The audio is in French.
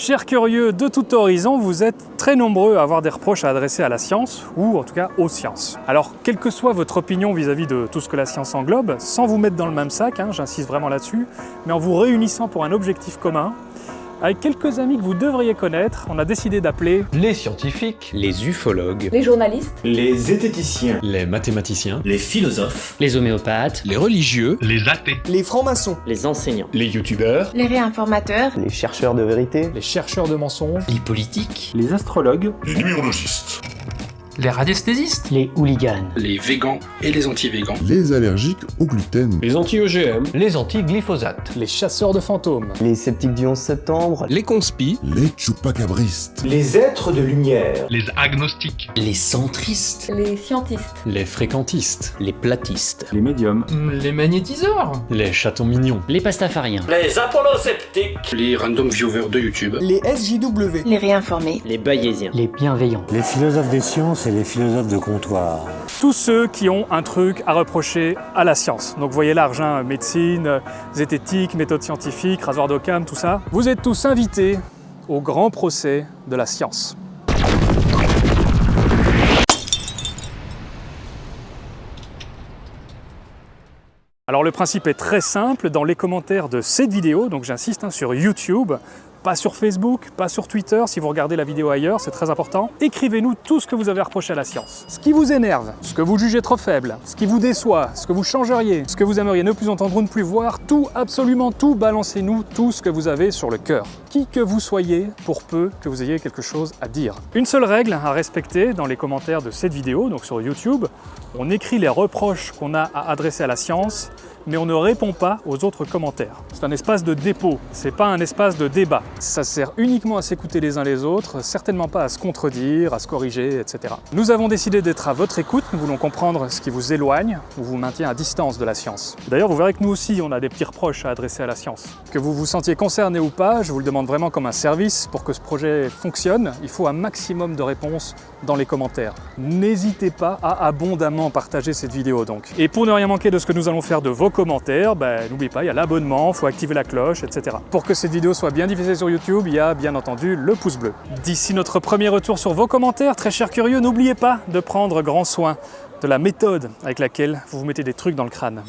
Chers curieux de tout horizon, vous êtes très nombreux à avoir des reproches à adresser à la science, ou en tout cas aux sciences. Alors, quelle que soit votre opinion vis-à-vis de tout ce que la science englobe, sans vous mettre dans le même sac, hein, j'insiste vraiment là-dessus, mais en vous réunissant pour un objectif commun, avec quelques amis que vous devriez connaître, on a décidé d'appeler les scientifiques, les ufologues, les journalistes, les zététiciens, les mathématiciens, les philosophes, les homéopathes, les religieux, les athées, les francs-maçons, les enseignants, les youtubeurs, les réinformateurs, les chercheurs de vérité, les chercheurs de mensonges, les politiques, les astrologues, les numérologistes les radiesthésistes, les hooligans, les végans et les anti-végans, les allergiques au gluten, les anti-OGM, les anti-glyphosate, les chasseurs de fantômes, les sceptiques du 11 septembre, les conspis, les chupacabristes, les êtres de lumière, les agnostiques, les centristes, les scientistes, les fréquentistes, les platistes, les médiums, les magnétiseurs, les chatons mignons, les pastafariens, les apollosceptiques, les random viewers de YouTube, les SJW, les réinformés, les bayésiens, les bienveillants, les philosophes des sciences et les philosophes de comptoir. Tous ceux qui ont un truc à reprocher à la science. Donc vous voyez large, hein, médecine, zététique, méthode scientifique, rasoir d'Occam, tout ça. Vous êtes tous invités au grand procès de la science. Alors le principe est très simple, dans les commentaires de cette vidéo, donc j'insiste hein, sur YouTube, pas sur Facebook, pas sur Twitter, si vous regardez la vidéo ailleurs, c'est très important. Écrivez-nous tout ce que vous avez reproché à la science. Ce qui vous énerve, ce que vous jugez trop faible, ce qui vous déçoit, ce que vous changeriez, ce que vous aimeriez ne plus entendre ou ne plus voir, tout, absolument tout, balancez-nous tout ce que vous avez sur le cœur. Qui que vous soyez, pour peu que vous ayez quelque chose à dire. Une seule règle à respecter dans les commentaires de cette vidéo, donc sur YouTube, on écrit les reproches qu'on a à adresser à la science, mais on ne répond pas aux autres commentaires. C'est un espace de dépôt, c'est pas un espace de débat. Ça sert uniquement à s'écouter les uns les autres, certainement pas à se contredire, à se corriger, etc. Nous avons décidé d'être à votre écoute, nous voulons comprendre ce qui vous éloigne ou vous maintient à distance de la science. D'ailleurs, vous verrez que nous aussi, on a des petits reproches à adresser à la science. Que vous vous sentiez concerné ou pas, je vous le demande vraiment comme un service, pour que ce projet fonctionne, il faut un maximum de réponses dans les commentaires. N'hésitez pas à abondamment partager cette vidéo donc. Et pour ne rien manquer de ce que nous allons faire de vos commentaires, ben, n'oubliez pas, il y a l'abonnement, il faut activer la cloche, etc. Pour que cette vidéo soit bien diffusée sur YouTube, il y a bien entendu le pouce bleu. D'ici notre premier retour sur vos commentaires, très chers curieux, n'oubliez pas de prendre grand soin de la méthode avec laquelle vous vous mettez des trucs dans le crâne.